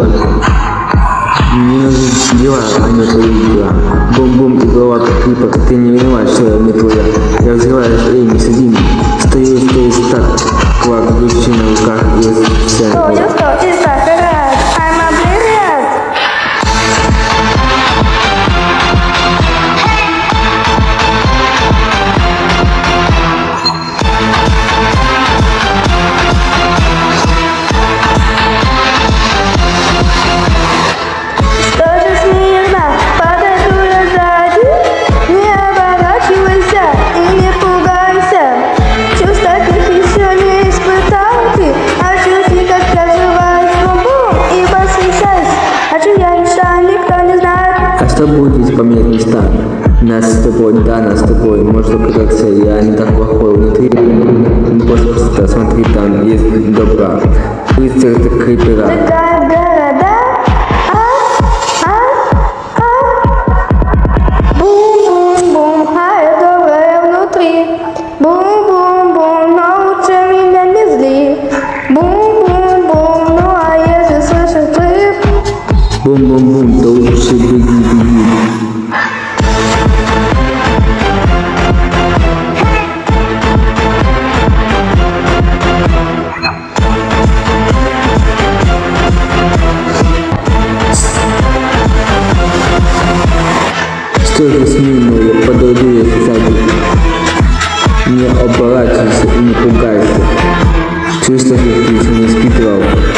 победила. Мне нужны дела, а не твои дела. Бум-бум и голова как клипа, ты не виноват, что я не твоя. Я взрываюсь, эй, не садим. Стою, стою, так, квак, ключи на руках будет, если поменять места? Нас с тобой, да, нас с тобой. Может оказаться, я не так плохой внутри. Просто смотри, там есть добра. Рыцарь это крипера. Бум-бум-бум, то лучше беги, беги. Что же смирно, я подойду я сзади. Не оборачивайся и не пугайся. Чувствуешь, как ты